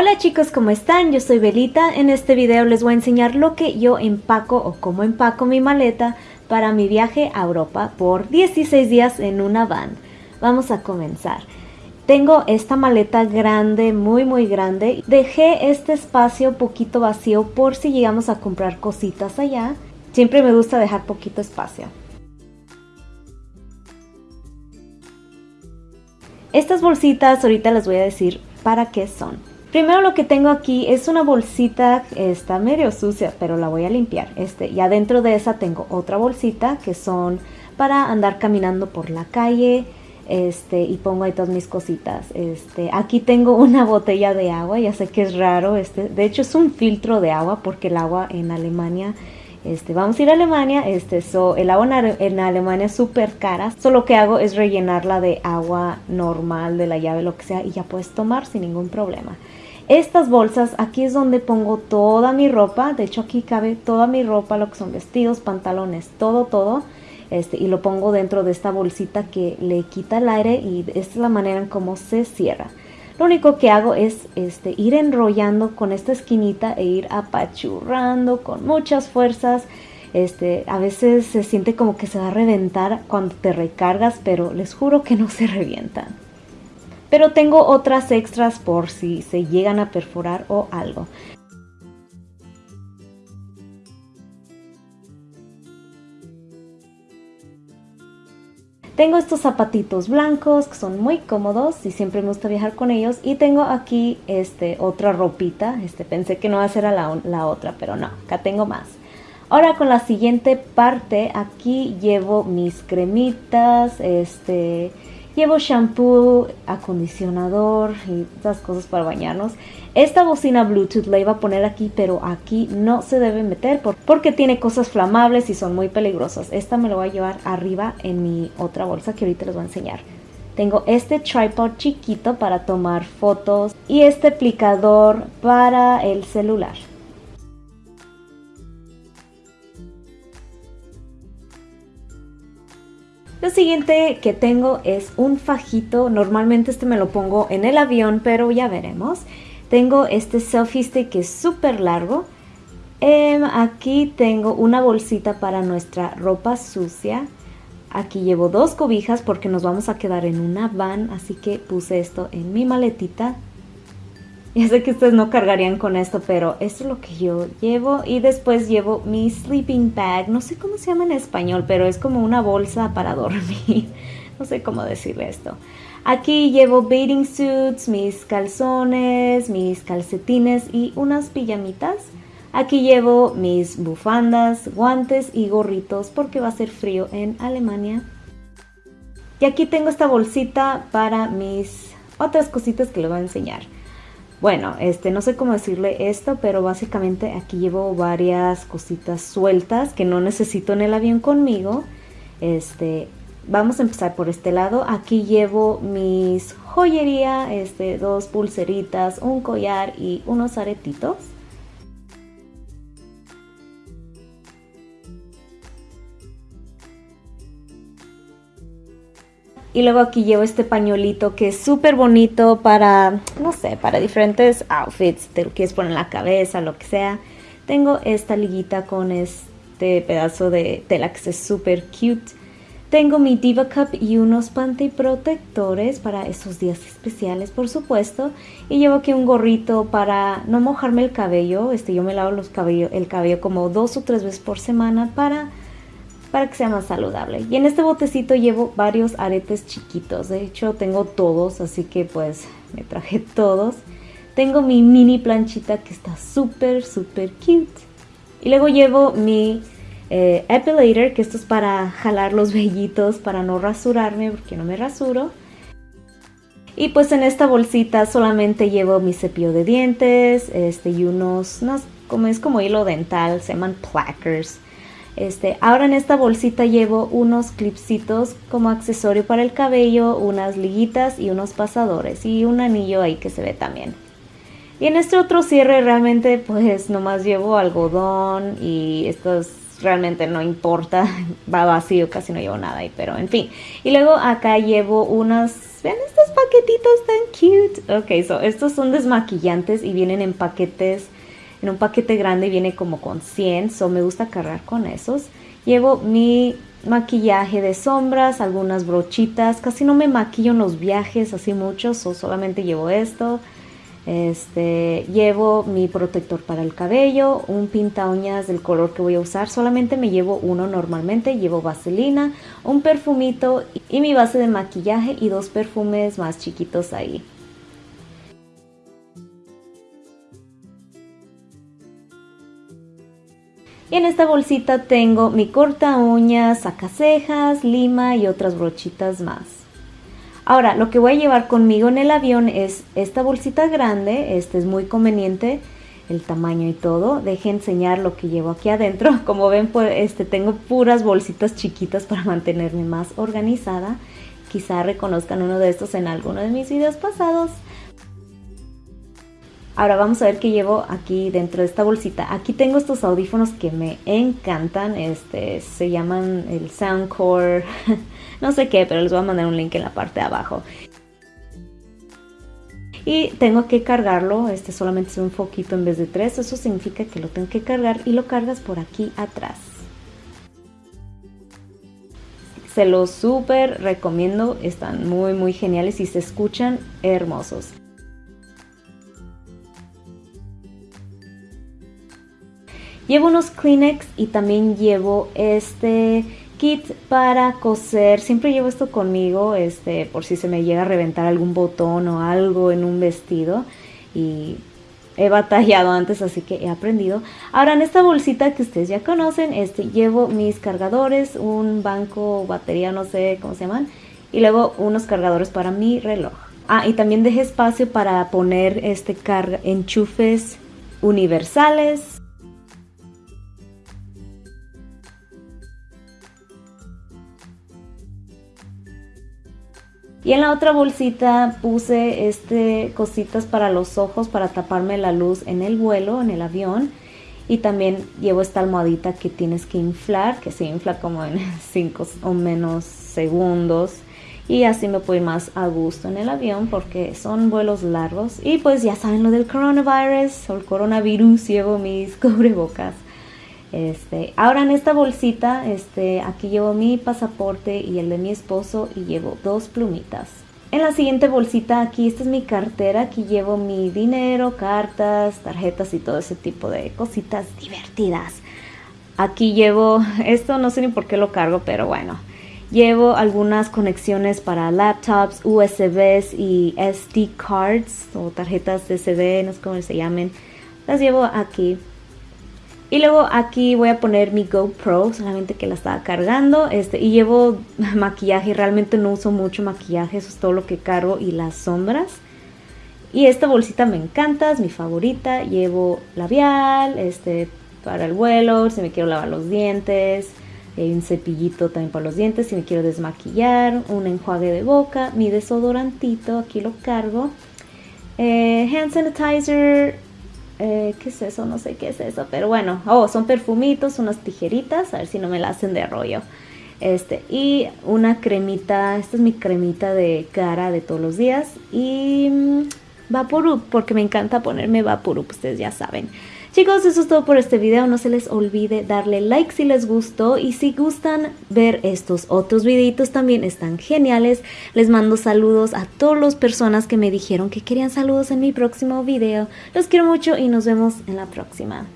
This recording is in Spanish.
Hola chicos, ¿cómo están? Yo soy Belita. En este video les voy a enseñar lo que yo empaco o cómo empaco mi maleta para mi viaje a Europa por 16 días en una van. Vamos a comenzar. Tengo esta maleta grande, muy muy grande. Dejé este espacio poquito vacío por si llegamos a comprar cositas allá. Siempre me gusta dejar poquito espacio. Estas bolsitas ahorita les voy a decir para qué son. Primero lo que tengo aquí es una bolsita, está medio sucia, pero la voy a limpiar. Este, y adentro de esa tengo otra bolsita que son para andar caminando por la calle. Este, y pongo ahí todas mis cositas. Este, aquí tengo una botella de agua, ya sé que es raro, este, de hecho es un filtro de agua porque el agua en Alemania este, vamos a ir a Alemania, este, el agua en, Alemania es súper cara, solo lo que hago es rellenarla de agua normal, de la llave, lo que sea, y ya puedes tomar sin ningún problema. Estas bolsas, aquí es donde pongo toda mi ropa, de hecho aquí cabe toda mi ropa, lo que son vestidos, pantalones, todo, todo. Este, y lo pongo dentro de esta bolsita que le quita el aire y esta es la manera en cómo se cierra. Lo único que hago es este, ir enrollando con esta esquinita e ir apachurrando con muchas fuerzas. Este, a veces se siente como que se va a reventar cuando te recargas, pero les juro que no se revientan. Pero tengo otras extras por si se llegan a perforar o algo. Tengo estos zapatitos blancos que son muy cómodos y siempre me gusta viajar con ellos. Y tengo aquí este, otra ropita. Este, pensé que no iba a ser la, la otra, pero no, acá tengo más. Ahora con la siguiente parte, aquí llevo mis cremitas, este, Llevo shampoo, acondicionador y estas cosas para bañarnos. Esta bocina Bluetooth la iba a poner aquí, pero aquí no se debe meter porque tiene cosas flamables y son muy peligrosas. Esta me lo voy a llevar arriba en mi otra bolsa que ahorita les voy a enseñar. Tengo este tripod chiquito para tomar fotos y este aplicador para el celular. Lo siguiente que tengo es un fajito, normalmente este me lo pongo en el avión, pero ya veremos. Tengo este selfie stick que es súper largo. Em, aquí tengo una bolsita para nuestra ropa sucia. Aquí llevo dos cobijas porque nos vamos a quedar en una van, así que puse esto en mi maletita. Ya sé que ustedes no cargarían con esto, pero esto es lo que yo llevo. Y después llevo mi sleeping bag. No sé cómo se llama en español, pero es como una bolsa para dormir. No sé cómo decirle esto. Aquí llevo bathing suits, mis calzones, mis calcetines y unas pijamitas. Aquí llevo mis bufandas, guantes y gorritos porque va a ser frío en Alemania. Y aquí tengo esta bolsita para mis otras cositas que les voy a enseñar. Bueno, este, no sé cómo decirle esto, pero básicamente aquí llevo varias cositas sueltas que no necesito en el avión conmigo. Este, vamos a empezar por este lado. Aquí llevo mis joyería, este, dos pulseritas, un collar y unos aretitos. Y luego aquí llevo este pañuelito que es súper bonito para, no sé, para diferentes outfits. Te lo quieres poner en la cabeza, lo que sea. Tengo esta liguita con este pedazo de tela que es súper cute. Tengo mi Diva Cup y unos panty protectores para esos días especiales, por supuesto. Y llevo aquí un gorrito para no mojarme el cabello. Este, yo me lavo los cabello, el cabello como dos o tres veces por semana para para que sea más saludable. Y en este botecito llevo varios aretes chiquitos. De hecho tengo todos, así que pues me traje todos. Tengo mi mini planchita que está súper, súper cute. Y luego llevo mi eh, epilator, que esto es para jalar los vellitos, para no rasurarme, porque no me rasuro. Y pues en esta bolsita solamente llevo mi cepillo de dientes este, y unos, unos como es como hilo dental, se llaman plackers. Este, ahora en esta bolsita llevo unos clipsitos como accesorio para el cabello, unas liguitas y unos pasadores y un anillo ahí que se ve también. Y en este otro cierre realmente pues nomás llevo algodón y estos realmente no importa, va vacío, casi no llevo nada ahí, pero en fin. Y luego acá llevo unas, ven estos paquetitos tan cute. Ok, so estos son desmaquillantes y vienen en paquetes, en un paquete grande viene como con 100, so me gusta cargar con esos. Llevo mi maquillaje de sombras, algunas brochitas, casi no me maquillo en los viajes así mucho, so solamente llevo esto. Este, llevo mi protector para el cabello, un pinta uñas del color que voy a usar, solamente me llevo uno normalmente, llevo vaselina, un perfumito y mi base de maquillaje y dos perfumes más chiquitos ahí. Y en esta bolsita tengo mi corta uñas, sacacejas, lima y otras brochitas más. Ahora, lo que voy a llevar conmigo en el avión es esta bolsita grande, este es muy conveniente, el tamaño y todo. Deje enseñar lo que llevo aquí adentro. Como ven, pues este, tengo puras bolsitas chiquitas para mantenerme más organizada. Quizá reconozcan uno de estos en alguno de mis videos pasados. Ahora vamos a ver qué llevo aquí dentro de esta bolsita. Aquí tengo estos audífonos que me encantan. Este, se llaman el Soundcore. no sé qué, pero les voy a mandar un link en la parte de abajo. Y tengo que cargarlo, este solamente es un foquito en vez de tres, eso significa que lo tengo que cargar y lo cargas por aquí atrás. Se los súper recomiendo, están muy muy geniales y se escuchan hermosos. Llevo unos Kleenex y también llevo este kit para coser. Siempre llevo esto conmigo, este, por si se me llega a reventar algún botón o algo en un vestido. Y he batallado antes, así que he aprendido. Ahora en esta bolsita que ustedes ya conocen, este, llevo mis cargadores, un banco, batería, no sé cómo se llaman, y luego unos cargadores para mi reloj. Ah, y también dejé espacio para poner este carga enchufes universales Y en la otra bolsita puse este cositas para los ojos para taparme la luz en el vuelo, en el avión. Y también llevo esta almohadita que tienes que inflar, que se infla como en 5 o menos segundos. Y así me puedo ir más a gusto en el avión porque son vuelos largos. Y pues ya saben lo del coronavirus o el coronavirus, llevo mis cubrebocas. Este, ahora en esta bolsita, este, aquí llevo mi pasaporte y el de mi esposo y llevo dos plumitas. En la siguiente bolsita aquí, esta es mi cartera, aquí llevo mi dinero, cartas, tarjetas y todo ese tipo de cositas divertidas. Aquí llevo, esto no sé ni por qué lo cargo, pero bueno. Llevo algunas conexiones para laptops, USBs y SD cards o tarjetas de CD, no sé cómo se llamen. Las llevo aquí. Y luego aquí voy a poner mi GoPro, solamente que la estaba cargando. Este, y llevo maquillaje, realmente no uso mucho maquillaje, eso es todo lo que cargo y las sombras. Y esta bolsita me encanta, es mi favorita. Llevo labial, este, para el vuelo, si me quiero lavar los dientes. Hay un cepillito también para los dientes, si me quiero desmaquillar. Un enjuague de boca, mi desodorantito, aquí lo cargo. Eh, hand sanitizer, eh, ¿Qué es eso? No sé qué es eso, pero bueno, oh, son perfumitos, unas tijeritas, a ver si no me la hacen de rollo. Este, y una cremita, esta es mi cremita de cara de todos los días. Y mmm, Vaporub, porque me encanta ponerme Vaporub, ustedes ya saben. Chicos, eso es todo por este video. No se les olvide darle like si les gustó. Y si gustan ver estos otros videitos también están geniales. Les mando saludos a todas las personas que me dijeron que querían saludos en mi próximo video. Los quiero mucho y nos vemos en la próxima.